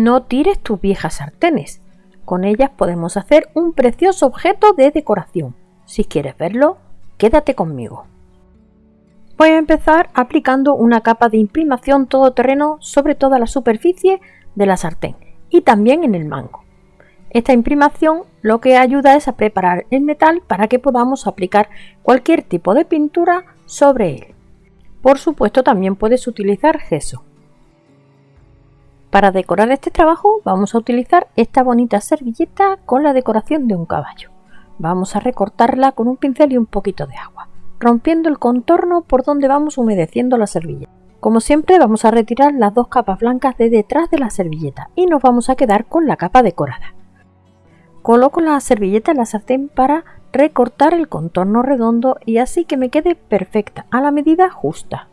No tires tus viejas sartenes. Con ellas podemos hacer un precioso objeto de decoración. Si quieres verlo, quédate conmigo. Voy a empezar aplicando una capa de imprimación todoterreno sobre toda la superficie de la sartén y también en el mango. Esta imprimación lo que ayuda es a preparar el metal para que podamos aplicar cualquier tipo de pintura sobre él. Por supuesto también puedes utilizar gesso. Para decorar este trabajo vamos a utilizar esta bonita servilleta con la decoración de un caballo. Vamos a recortarla con un pincel y un poquito de agua, rompiendo el contorno por donde vamos humedeciendo la servilleta. Como siempre vamos a retirar las dos capas blancas de detrás de la servilleta y nos vamos a quedar con la capa decorada. Coloco la servilleta en la sartén para recortar el contorno redondo y así que me quede perfecta a la medida justa.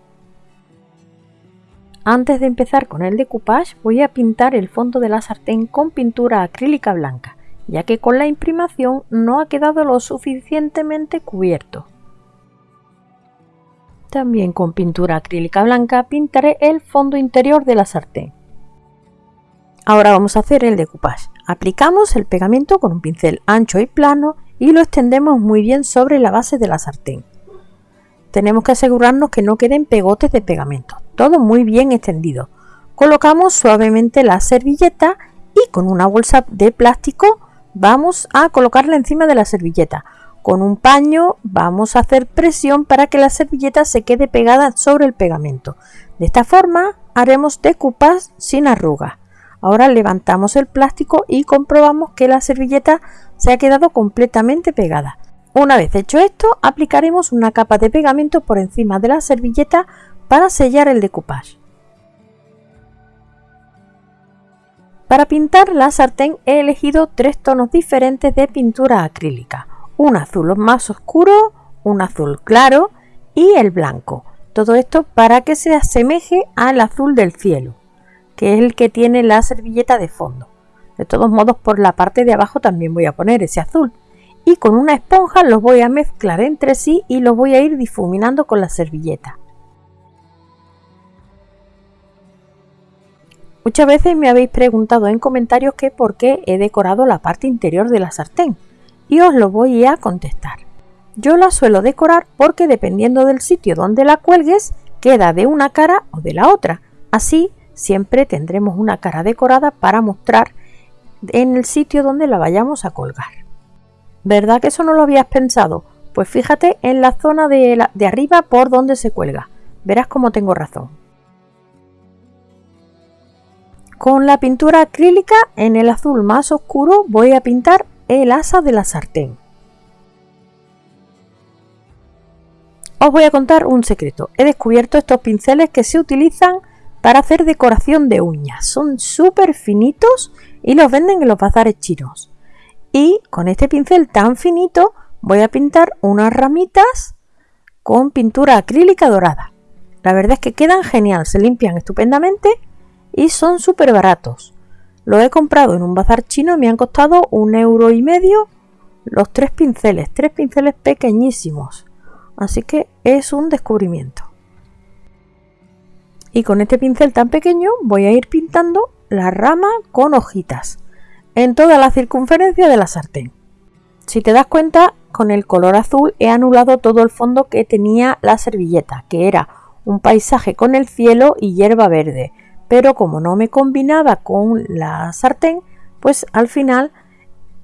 Antes de empezar con el decoupage voy a pintar el fondo de la sartén con pintura acrílica blanca, ya que con la imprimación no ha quedado lo suficientemente cubierto. También con pintura acrílica blanca pintaré el fondo interior de la sartén. Ahora vamos a hacer el decoupage. Aplicamos el pegamento con un pincel ancho y plano y lo extendemos muy bien sobre la base de la sartén. Tenemos que asegurarnos que no queden pegotes de pegamento todo muy bien extendido. Colocamos suavemente la servilleta y con una bolsa de plástico vamos a colocarla encima de la servilleta. Con un paño vamos a hacer presión para que la servilleta se quede pegada sobre el pegamento. De esta forma haremos decoupage sin arrugas. Ahora levantamos el plástico y comprobamos que la servilleta se ha quedado completamente pegada. Una vez hecho esto, aplicaremos una capa de pegamento por encima de la servilleta para sellar el decoupage. Para pintar la sartén he elegido tres tonos diferentes de pintura acrílica, un azul más oscuro, un azul claro y el blanco. Todo esto para que se asemeje al azul del cielo, que es el que tiene la servilleta de fondo. De todos modos por la parte de abajo también voy a poner ese azul. Y con una esponja los voy a mezclar entre sí y los voy a ir difuminando con la servilleta. Muchas veces me habéis preguntado en comentarios que por qué he decorado la parte interior de la sartén y os lo voy a contestar. Yo la suelo decorar porque dependiendo del sitio donde la cuelgues queda de una cara o de la otra. Así siempre tendremos una cara decorada para mostrar en el sitio donde la vayamos a colgar. ¿Verdad que eso no lo habías pensado? Pues fíjate en la zona de, arriba por donde se cuelga. Verás cómo tengo razón. Con la pintura acrílica en el azul más oscuro voy a pintar el asa de la sartén. Os voy a contar un secreto. He descubierto estos pinceles que se utilizan para hacer decoración de uñas. Son súper finitos y los venden en los bazares chinos. Y con este pincel tan finito voy a pintar unas ramitas con pintura acrílica dorada. La verdad es que quedan genial, se limpian estupendamente y son súper baratos. Lo he comprado en un bazar chino y me han costado un euro y medio los tres pinceles, tres pinceles pequeñísimos. Así que es un descubrimiento. Y con este pincel tan pequeño voy a ir pintando la rama con hojitas en toda la circunferencia de la sartén. Si te das cuenta, con el color azul he anulado todo el fondo que tenía la servilleta, que era un paisaje con el cielo y hierba verde pero como no me combinaba con la sartén, pues al final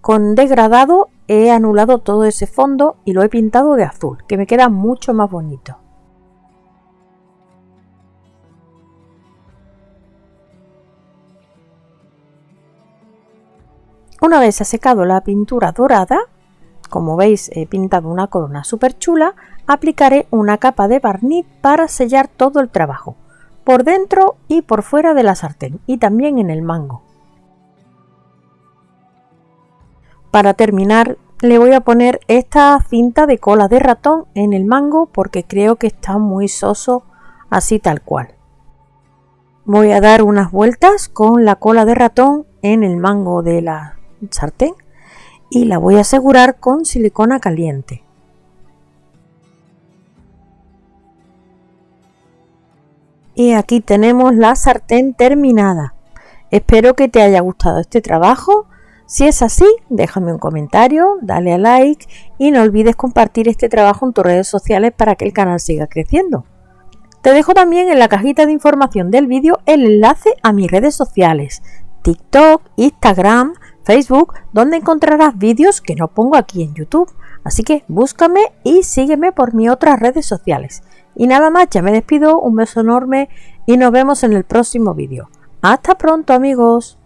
con degradado he anulado todo ese fondo y lo he pintado de azul, que me queda mucho más bonito. Una vez ha secado la pintura dorada, como veis he pintado una corona súper chula, aplicaré una capa de barniz para sellar todo el trabajo por dentro y por fuera de la sartén y también en el mango. Para terminar le voy a poner esta cinta de cola de ratón en el mango porque creo que está muy soso así tal cual. Voy a dar unas vueltas con la cola de ratón en el mango de la sartén y la voy a asegurar con silicona caliente. Y aquí tenemos la sartén terminada. Espero que te haya gustado este trabajo. Si es así, déjame un comentario, dale a like y no olvides compartir este trabajo en tus redes sociales para que el canal siga creciendo. Te dejo también en la cajita de información del vídeo el enlace a mis redes sociales, TikTok, Instagram, Facebook, donde encontrarás vídeos que no pongo aquí en YouTube. Así que búscame y sígueme por mis otras redes sociales. Y nada más, ya me despido, un beso enorme y nos vemos en el próximo vídeo. Hasta pronto amigos.